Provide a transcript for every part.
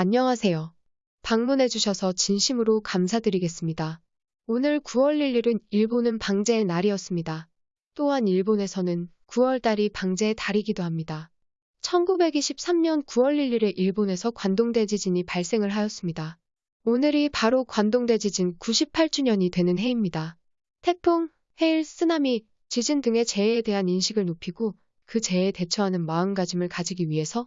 안녕하세요. 방문해주셔서 진심으로 감사드리겠습니다. 오늘 9월 1일은 일본은 방제의 날이었습니다. 또한 일본에서는 9월달이 방제의 달이기도 합니다. 1923년 9월 1일에 일본에서 관동대 지진이 발생을 하였습니다. 오늘이 바로 관동대 지진 98주년이 되는 해입니다. 태풍, 해일, 쓰나미, 지진 등의 재해에 대한 인식을 높이고 그 재해에 대처하는 마음가짐을 가지기 위해서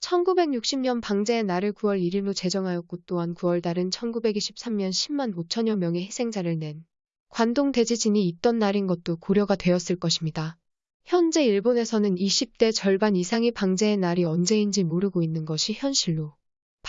1960년 방제의 날을 9월 1일로 제정하였고 또한 9월 달은 1923년 10만 5천여 명의 희생자를 낸 관동 대지진이 있던 날인 것도 고려가 되었을 것입니다. 현재 일본에서는 20대 절반 이상이 방제의 날이 언제인지 모르고 있는 것이 현실로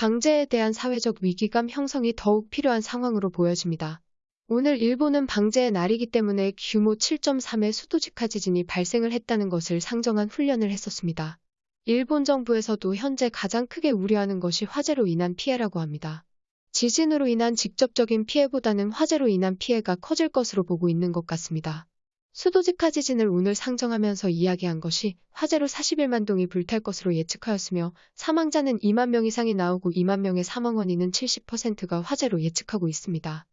방제에 대한 사회적 위기감 형성이 더욱 필요한 상황으로 보여집니다. 오늘 일본은 방제의 날이기 때문에 규모 7.3의 수도직하 지진이 발생을 했다는 것을 상정한 훈련을 했었습니다. 일본 정부에서도 현재 가장 크게 우려하는 것이 화재로 인한 피해라고 합니다. 지진으로 인한 직접적인 피해보다는 화재로 인한 피해가 커질 것으로 보고 있는 것 같습니다. 수도직하 지진을 오늘 상정하면서 이야기한 것이 화재로 41만 동이 불탈 것으로 예측하였으며 사망자는 2만 명 이상이 나오고 2만 명의 사망 원인은 70%가 화재로 예측하고 있습니다.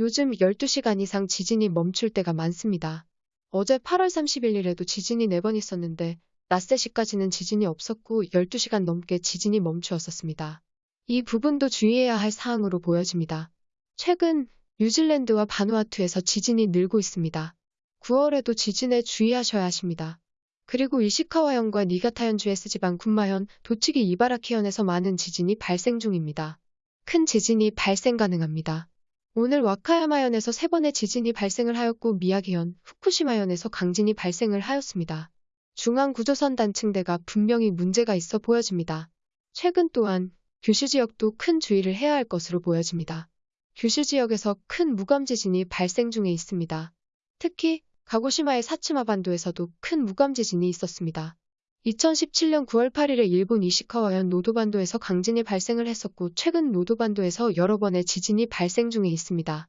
요즘 12시간 이상 지진이 멈출 때가 많습니다. 어제 8월 31일에도 지진이 4번 있었는데 낮새 시까지는 지진이 없었고 12시간 넘게 지진이 멈추었었습니다. 이 부분도 주의해야 할 사항으로 보여집니다. 최근 뉴질랜드와 바누아투에서 지진이 늘고 있습니다. 9월에도 지진에 주의하셔야 하십니다. 그리고 이시카와현과 니가타현주 S지방 군마현, 도치기 이바라키현에서 많은 지진이 발생 중입니다. 큰 지진이 발생 가능합니다. 오늘 와카야마현에서 3번의 지진이 발생을 하였고 미야기현, 후쿠시마현에서 강진이 발생을 하였습니다. 중앙구조선 단층대가 분명히 문제가 있어 보여집니다. 최근 또한 규슈 지역도 큰 주의를 해야 할 것으로 보여집니다. 규슈 지역에서 큰 무감 지진이 발생 중에 있습니다. 특히 가고시마의 사츠마 반도에서도 큰 무감 지진이 있었습니다. 2017년 9월 8일에 일본 이시카와현 노도반도에서 강진이 발생을 했었고 최근 노도반도에서 여러 번의 지진이 발생 중에 있습니다.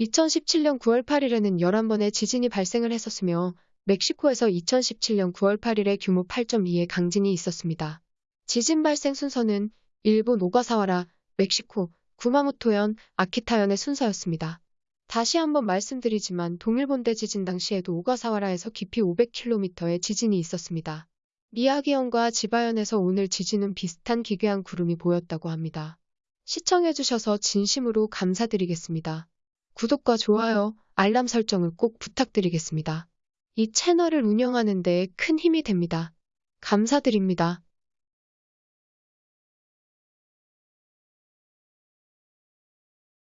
2017년 9월 8일에는 11번의 지진이 발생을 했었으며 멕시코에서 2017년 9월 8일에 규모 8.2의 강진이 있었습니다. 지진 발생 순서는 일본 오가사와라, 멕시코, 구마모토현, 아키타현의 순서였습니다. 다시 한번 말씀드리지만 동일본 대 지진 당시에도 오가사와라에서 깊이 500km의 지진이 있었습니다. 미야기현과 지바현에서 오늘 지진은 비슷한 기괴한 구름이 보였다고 합니다. 시청해주셔서 진심으로 감사드리겠습니다. 구독과 좋아요, 알람 설정을 꼭 부탁드리겠습니다. 이 채널을 운영하는 데큰 힘이 됩니다. 감사드립니다.